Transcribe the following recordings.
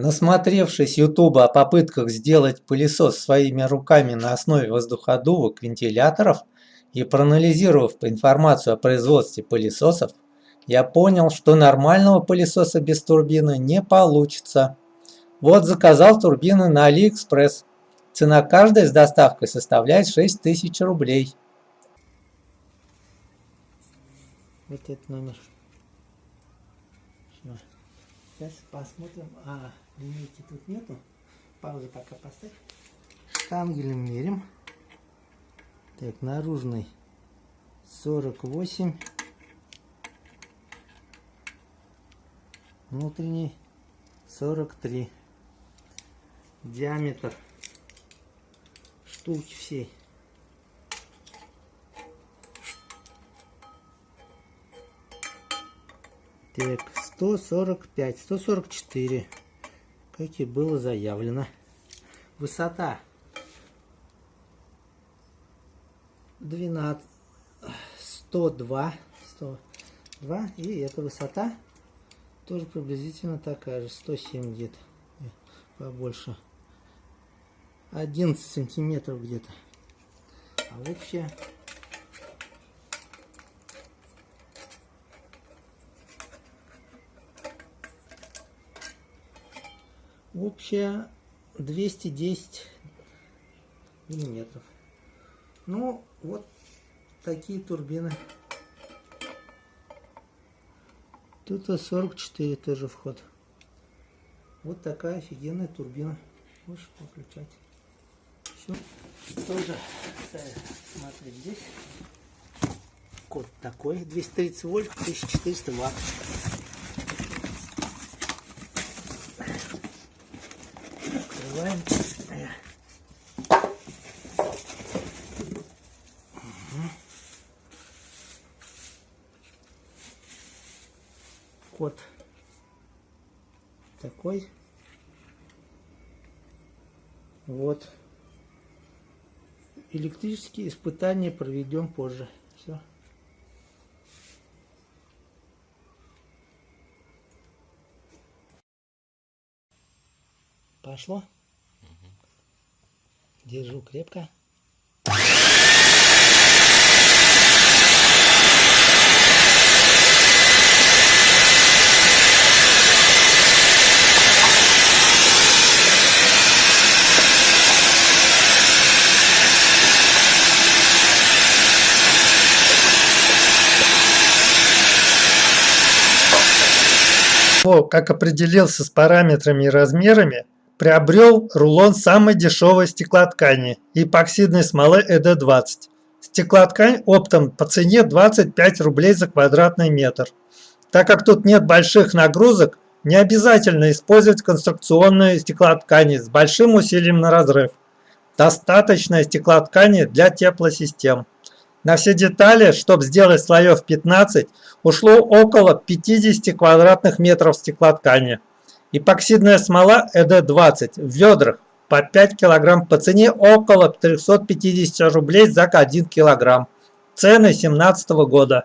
Насмотревшись Ютуба о попытках сделать пылесос своими руками на основе воздуходувок вентиляторов и проанализировав информацию о производстве пылесосов, я понял, что нормального пылесоса без турбины не получится. Вот заказал турбины на Алиэкспресс. Цена каждой с доставкой составляет 6000 рублей. Вот этот номер. Сейчас посмотрим. А, линейки тут нету. Паузу пока поставь. Штангелем мерим. Так, наружный 48. Внутренний 43. Диаметр штуки всей. Так, 145, 144, как и было заявлено. Высота 12, 102, 102, и эта высота тоже приблизительно такая же, 107 где-то, побольше. 11 сантиметров где-то. А общая общая 210 миллиметров. Ну, вот такие турбины. Тут 44 тоже вход. Вот такая офигенная турбина. Можешь подключать. Все. Тоже смотри здесь. Код такой. 230 вольт, 1400 ватт. Открываем. Код такой. Вот. Электрические испытания проведем позже. Все. Пошло? Держу крепко. как определился с параметрами и размерами, приобрел рулон самой дешевой стеклоткани эпоксидной смолы ED20. Стеклоткань оптом по цене 25 рублей за квадратный метр. Так как тут нет больших нагрузок, не обязательно использовать конструкционные стеклоткани с большим усилием на разрыв. Достаточно стеклоткани для теплосистем. На все детали, чтобы сделать слоев 15, ушло около 50 квадратных метров стеклоткани. Эпоксидная смола ЭД-20 в ведрах по 5 килограмм по цене около 350 рублей за 1 килограмм. Цены 2017 года.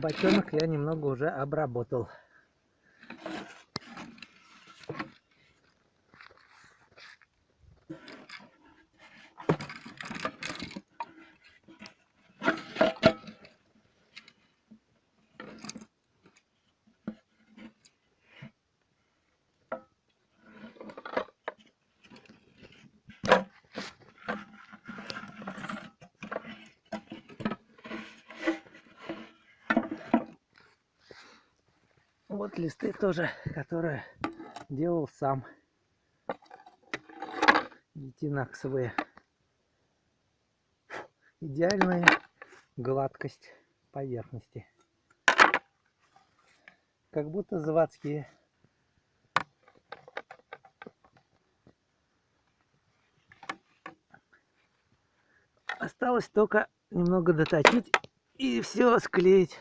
Бочонок я немного уже обработал. Вот листы тоже, которые делал сам. Гетинаксовые. Идеальная гладкость поверхности. Как будто заводские. Осталось только немного доточить и все склеить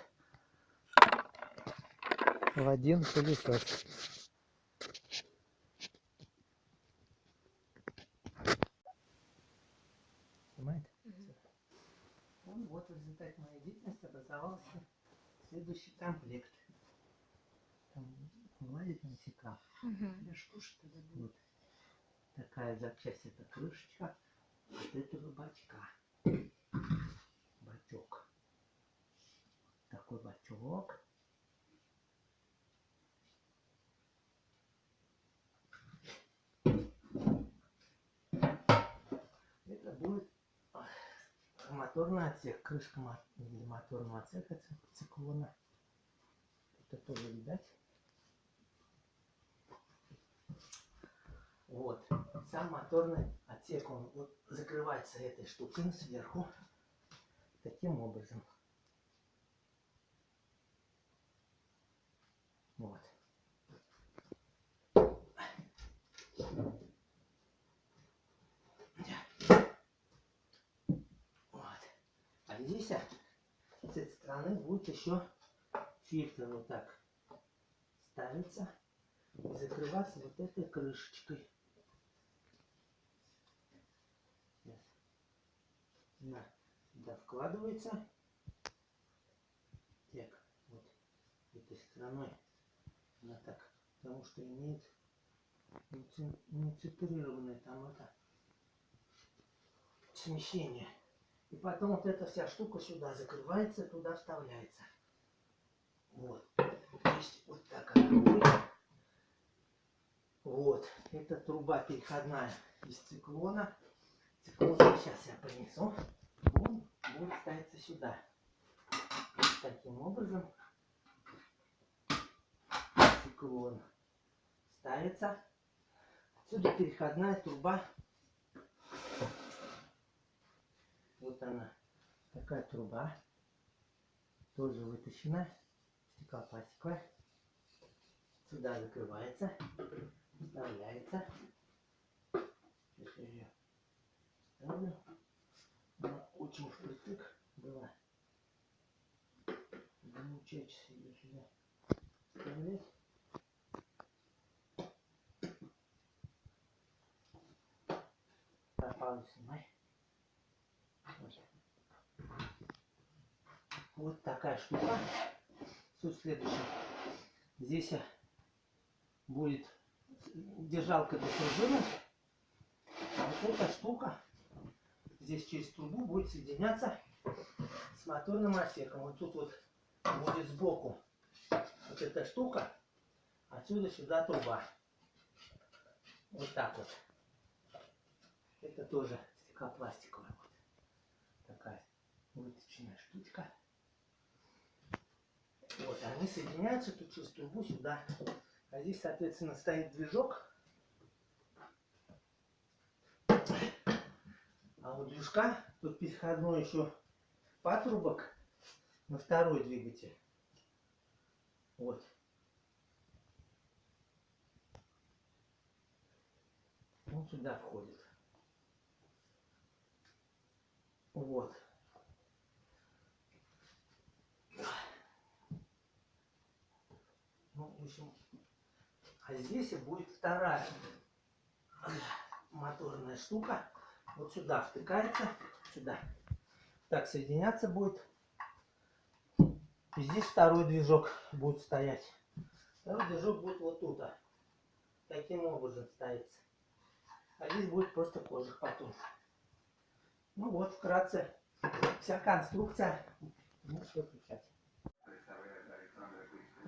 в один пылесос. Снимает? Ну, вот в результате моей деятельности образовался следующий комплект. Там вылазит насека. Я ж кушать тогда буду. Вот. Такая запчасть это крышечка от этого бачка. Бачок. Такой бачок. Это будет ах, моторный отсек, крышка мо- моторного отсека ци- циклона. Это тоже видать. Вот. Сам моторный отсек, он вот закрывается этой штукой сверху. Таким образом. Вот. А здесь, с этой стороны будет еще фильтр вот так ставится и закрываться вот этой крышечкой. Сейчас. На, сюда вкладывается. Так, вот этой стороной она так, потому что имеет нецентрированное там это смещение. И потом вот эта вся штука сюда закрывается, туда вставляется. Вот. То есть вот так она будет. Вот. Это труба переходная из циклона. Циклон сейчас я принесу. Он будет ставиться сюда. Вот таким образом циклон ставится. Отсюда переходная труба Вот она, такая труба, тоже вытащена, стеклопластиковая. Сюда закрывается, вставляется. Сейчас я ее. Она очень впритык была. Замучать ее сюда вставлять. Пропал снимай. Вот такая штука. Суть следующая. Здесь будет держалка для пружины. Вот эта штука здесь через трубу будет соединяться с моторным отсеком. Вот тут вот будет сбоку вот эта штука. Отсюда сюда труба. Вот так вот. Это тоже стеклопластиковая вот такая выточенная штучка. Вот, они соединяются тут через трубу сюда. А здесь, соответственно, стоит движок. А у движка тут переходной еще патрубок на второй двигатель. Вот. Он сюда входит. Вот. Ну, в общем, а здесь и будет вторая моторная штука. Вот сюда втыкается, сюда. Так соединяться будет. И здесь второй движок будет стоять. Второй движок будет вот тут. Таким образом ставится. А здесь будет просто кожух потом. Ну вот, вкратце, вся конструкция.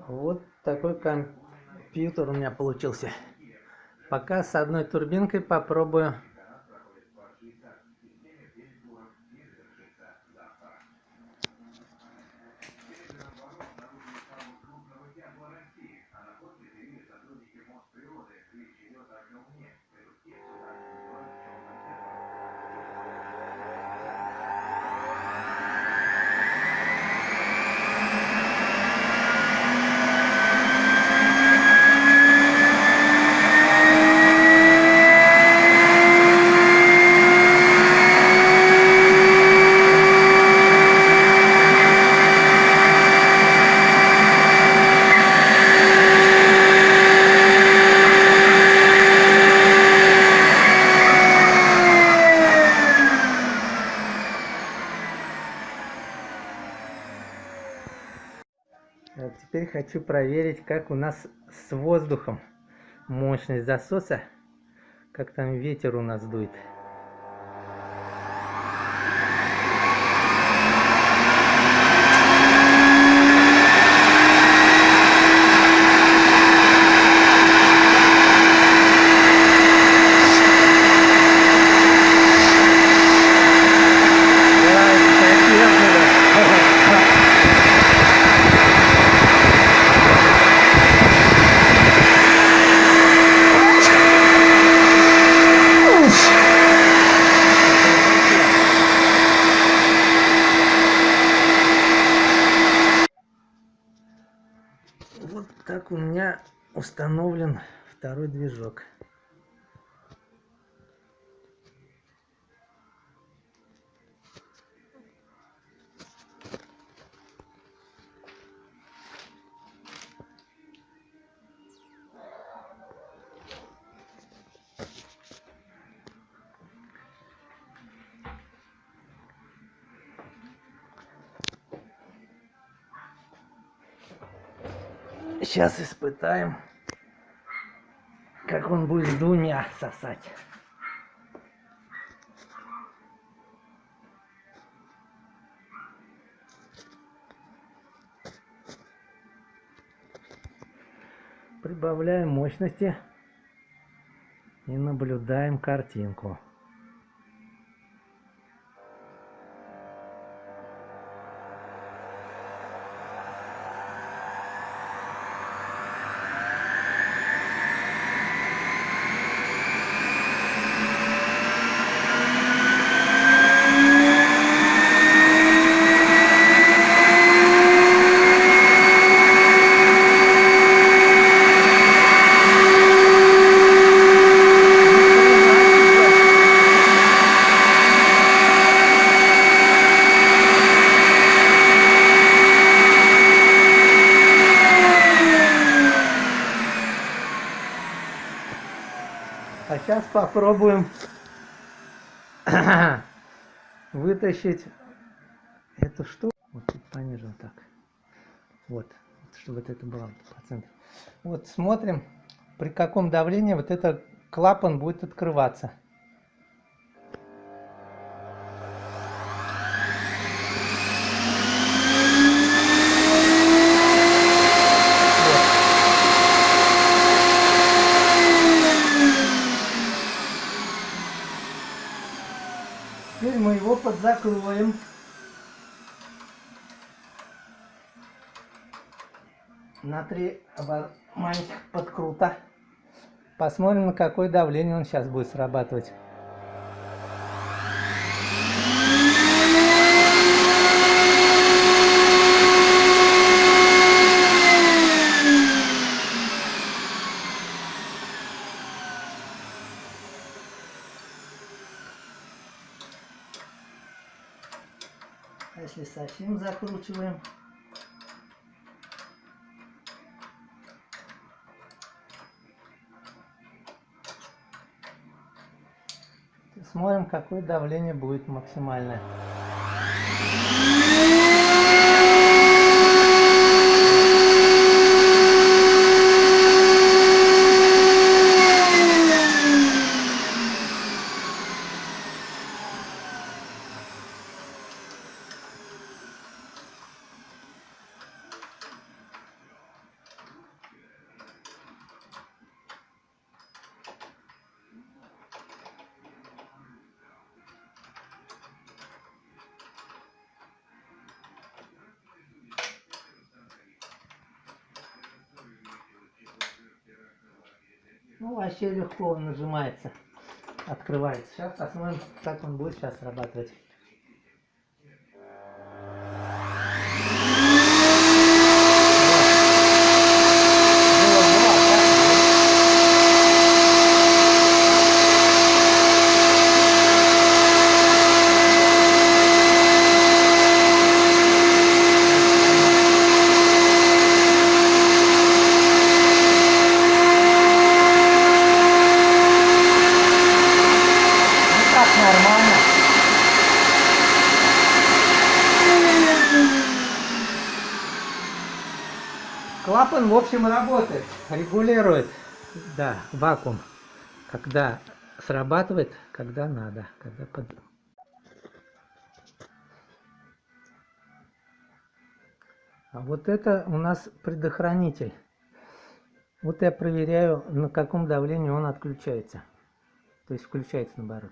Вот такой компьютер у меня получился. Пока с одной турбинкой попробую. А теперь хочу проверить, как у нас с воздухом мощность засоса, как там ветер у нас дует. Да, это так Вот так у меня установлен второй движок. Сейчас испытаем, как он будет двумя сосать. Прибавляем мощности и наблюдаем картинку. А сейчас попробуем вытащить эту штуку. Вот тут пониже вот так. Вот, чтобы вот это было по центру. Вот смотрим, при каком давлении вот этот клапан будет открываться. Вот. Теперь подзакроем. На три маленьких подкрута. Посмотрим, на какое давление он сейчас будет срабатывать. А совсем закручиваем, смотрим, какое давление будет максимальное. Ну, он нажимается, открывается. Сейчас посмотрим, как он будет сейчас срабатывать. Было, было, а так нет. Ну так нормально. Клапан, в общем, работает, регулирует, да, вакуум, когда срабатывает, когда надо, когда под... А вот это у нас предохранитель. Вот я проверяю, на каком давлении он отключается. То есть включается наоборот.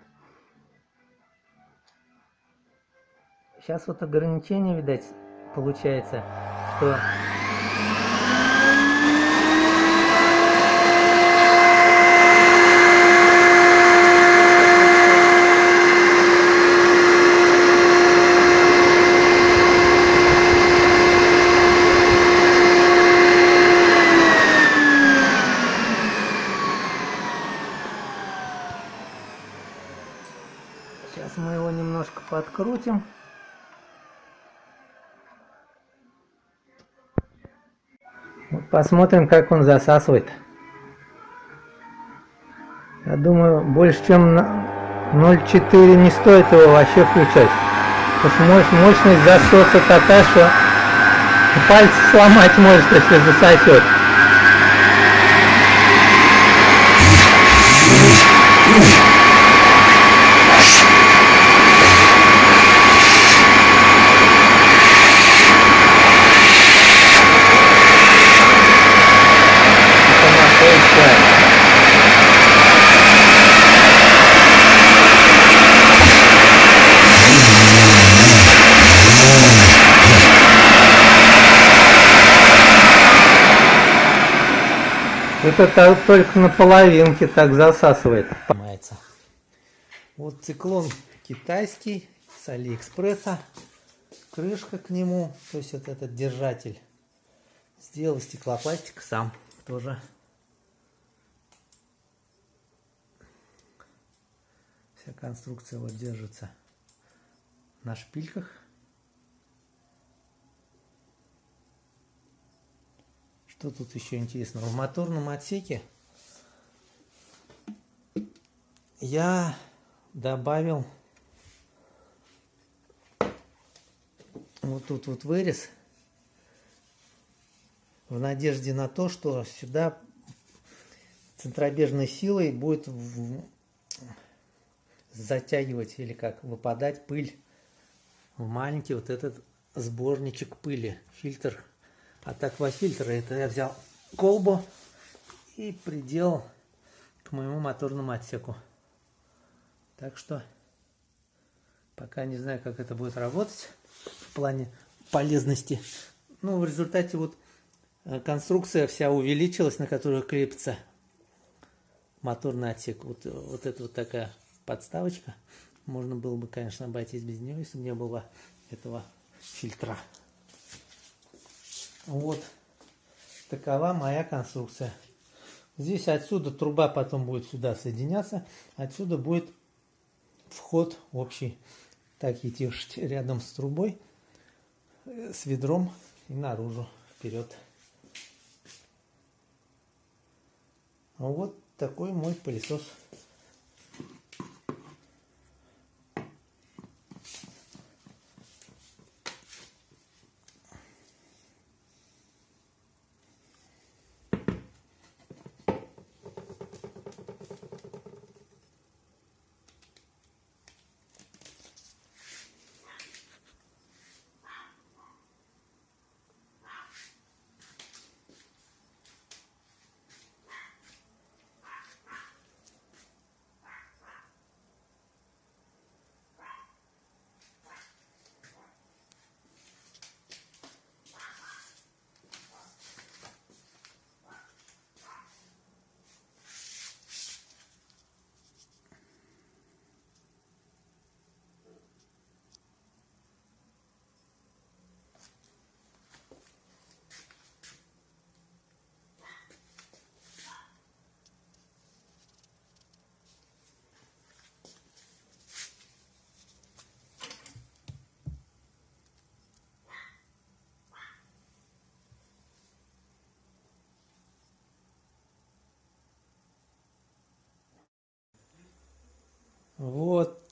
Сейчас вот ограничение, видать, получается, что... Сейчас мы его немножко подкрутим. Посмотрим, как он засасывает. Я думаю, больше чем на 0,4 не стоит его вообще включать. Потому что мощ- мощность засоса такая, что пальцы сломать может, если засосет. Это находится Это то- только на половинке так засасывает. Вот циклон китайский с Алиэкспресса. Крышка к нему, то есть вот этот держатель. Сделал из стеклопластика сам тоже. Вся конструкция вот держится на шпильках. Что тут еще интересного? В моторном отсеке я добавил вот тут вот вырез в надежде на то, что сюда центробежной силой будет затягивать или как выпадать пыль в маленький вот этот сборничек пыли, фильтр от аквафильтра. Это я взял колбу и приделал к моему моторному отсеку. Так что пока не знаю, как это будет работать в плане полезности. Ну, в результате вот э, конструкция вся увеличилась, на которую крепится моторный отсек. Вот, э, вот это вот такая подставочка. Можно было бы, конечно, обойтись без нее, если бы не было этого фильтра. Вот такова моя конструкция. Здесь отсюда труба потом будет сюда соединяться. Отсюда будет вход общий. Так идти рядом с трубой, с ведром и наружу, вперед. Вот такой мой пылесос.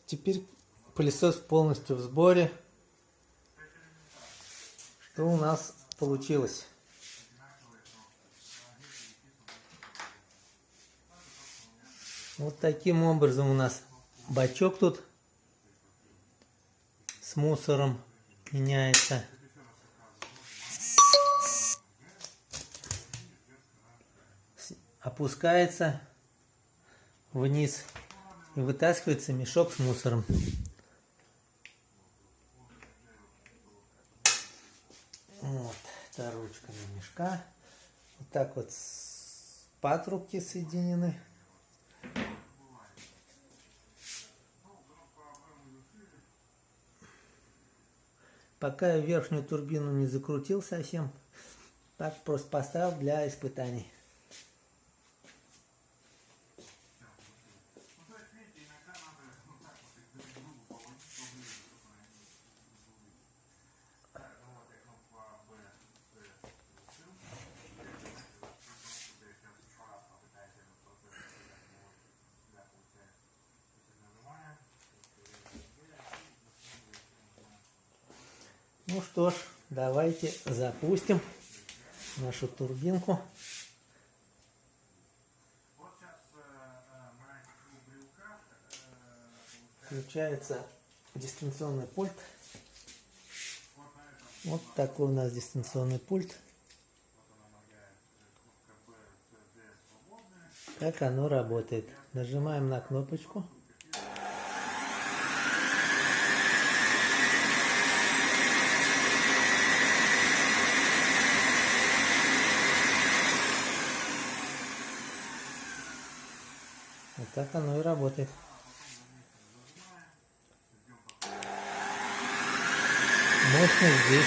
Теперь пылесос полностью в сборе. Что у нас получилось? Вот таким образом у нас бачок тут с мусором меняется. Опускается вниз и вытаскивается мешок с мусором. Вот, это ручка мешка. Вот так вот патрубки соединены. Пока я верхнюю турбину не закрутил совсем, так просто поставил для испытаний. Ну что ж, давайте запустим нашу турбинку. Включается дистанционный пульт. Вот такой у нас дистанционный пульт. Как оно работает. Нажимаем на кнопочку. Вот так оно и работает. Мощность здесь.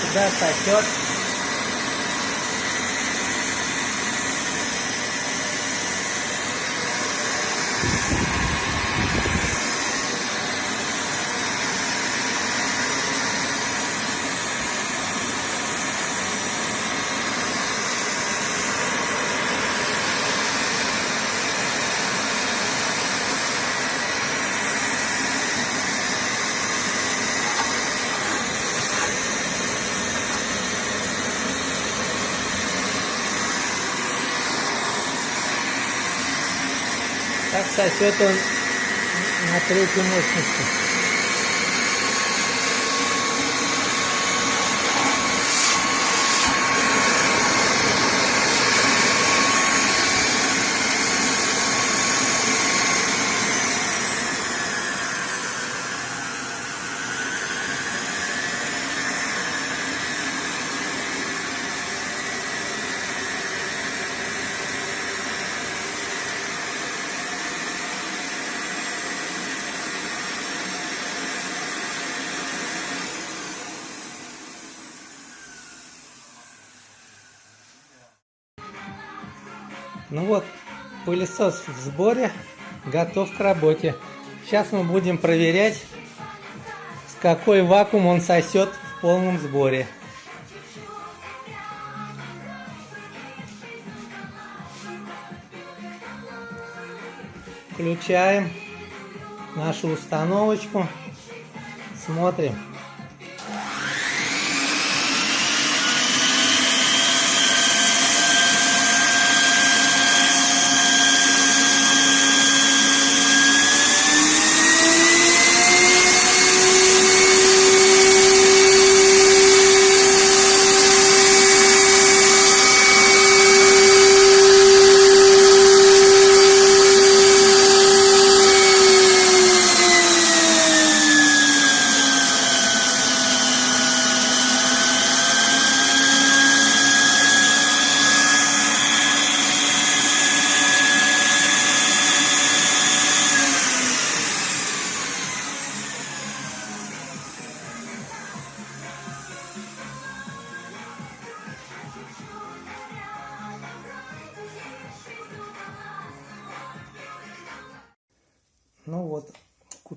Сюда сосет. Так сосет он на третьей мощности. Ну вот, пылесос в сборе, готов к работе. Сейчас мы будем проверять, с какой вакуум он сосет в полном сборе. Включаем нашу установочку, смотрим.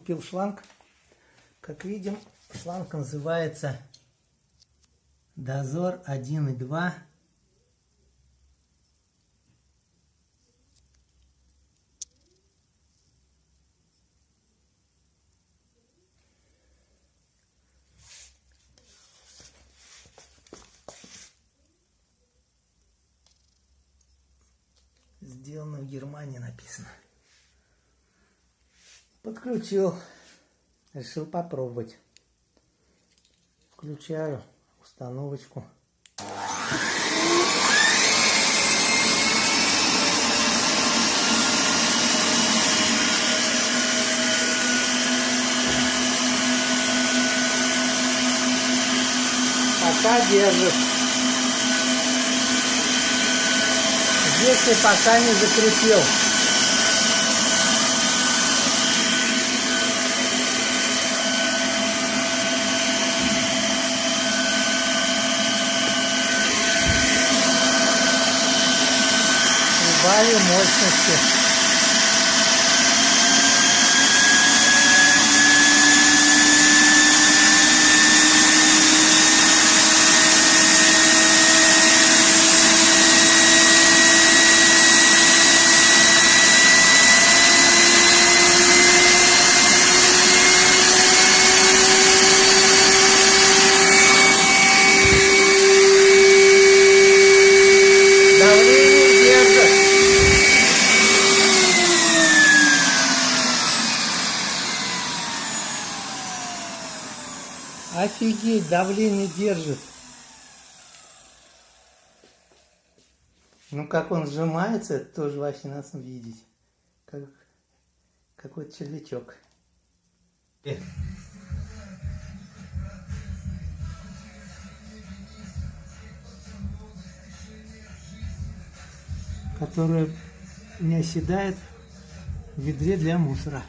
Купил шланг. Как видим, шланг называется Дозор 1.2. Сделано в Германии написано. Подключил. Решил попробовать. Включаю установочку. Пока держит. Я пока не закрепил. Прибавим мощности. Давление держит. Офигеть, давление держит. Ну как он сжимается, это тоже вообще надо видеть. Как какой-то червячок. Которая не оседает в ведре для мусора.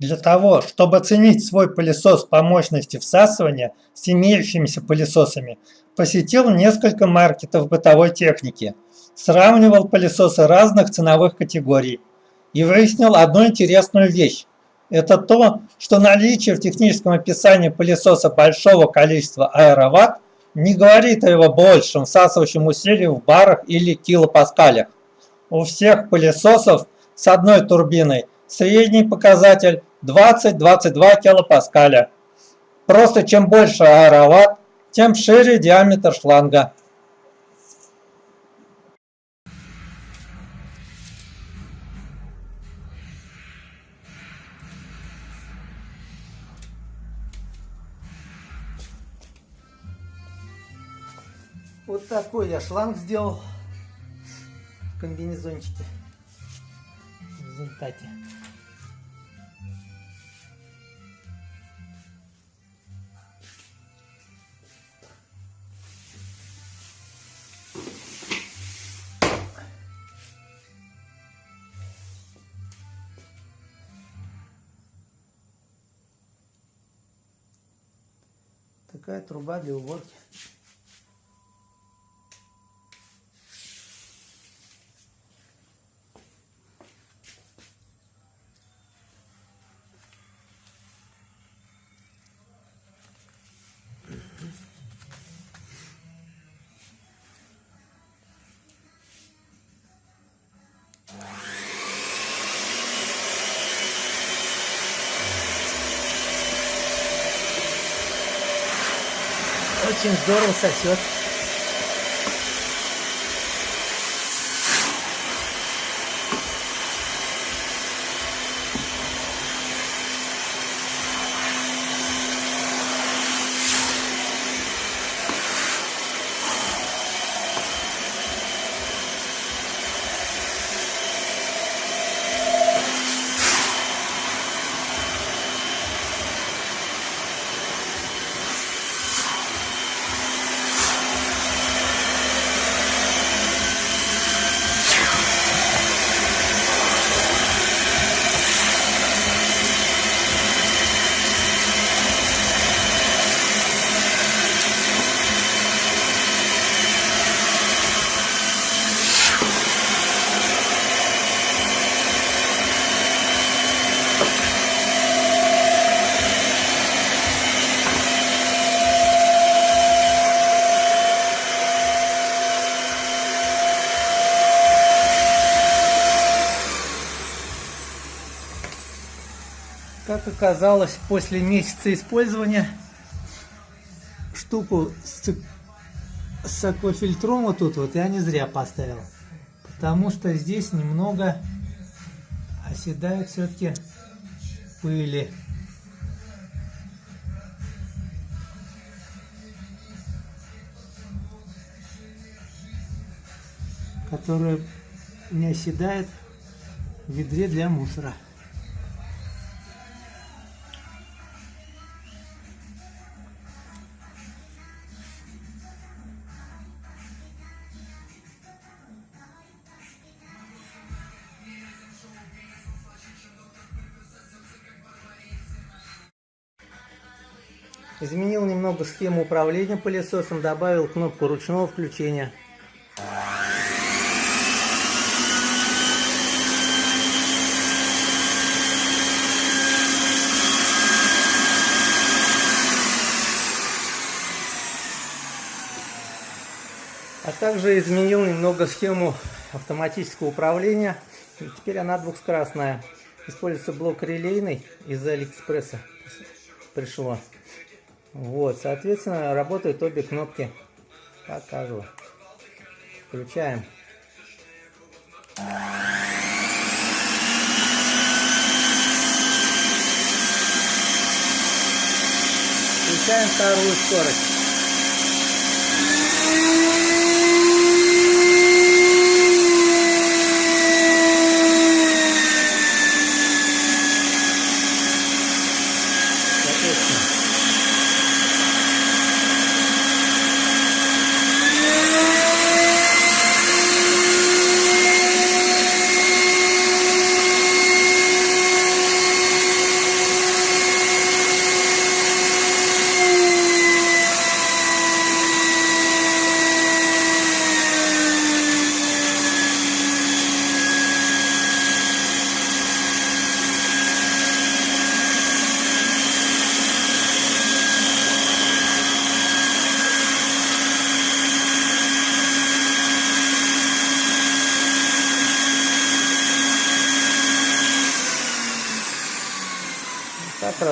Для того, чтобы оценить свой пылесос по мощности всасывания с имеющимися пылесосами, посетил несколько маркетов бытовой техники, сравнивал пылесосы разных ценовых категорий и выяснил одну интересную вещь. Это то, что наличие в техническом описании пылесоса большого количества аэроватт не говорит о его большем всасывающем усилии в барах или килопаскалях. У всех пылесосов с одной турбиной средний показатель 20-22 килопаскаля. Просто чем больше аэроватт, тем шире диаметр шланга. Вот такой я шланг сделал в комбинезончике. В результате. Такая труба для уборки. Очень здорово сосет. Оказалось, после месяца использования штуку с, с аквафильтром вот тут вот я не зря поставил. Потому что здесь немного оседает все-таки пыли. которая не оседает в ведре для мусора. Изменил немного схему управления пылесосом, добавил кнопку ручного включения. А также изменил немного схему автоматического управления. Теперь она двухскоростная. Используется блок релейный из Алиэкспресса. Пришло. Вот, соответственно, работают обе кнопки. Покажу. Включаем. Включаем вторую скорость.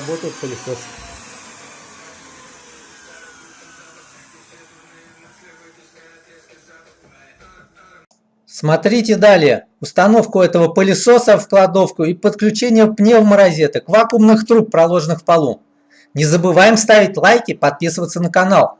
Работает пылесос. Смотрите далее. Установку этого пылесоса в кладовку и подключение пневморозеток, вакуумных труб, проложенных в полу. Не забываем ставить лайки, подписываться на канал.